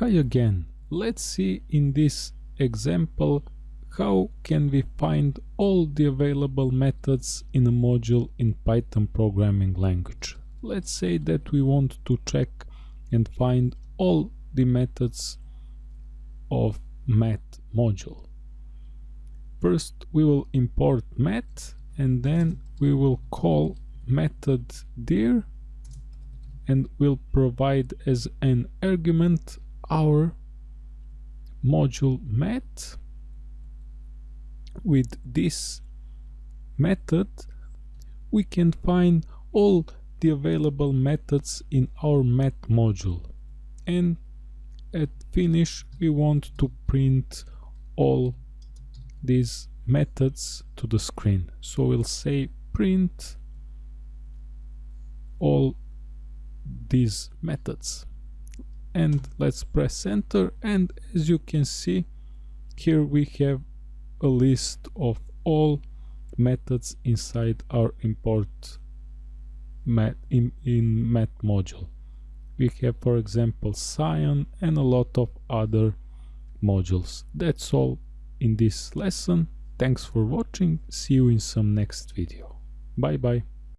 Hi again. Let's see in this example how can we find all the available methods in a module in Python programming language. Let's say that we want to check and find all the methods of math module. First we will import math and then we will call method dir and will provide as an argument our module math with this method we can find all the available methods in our math module. And at finish we want to print all these methods to the screen. So we'll say print all these methods and let's press enter. And as you can see here we have a list of all methods inside our import math in, in math module. We have for example Scion and a lot of other modules. That's all in this lesson. Thanks for watching. See you in some next video. Bye bye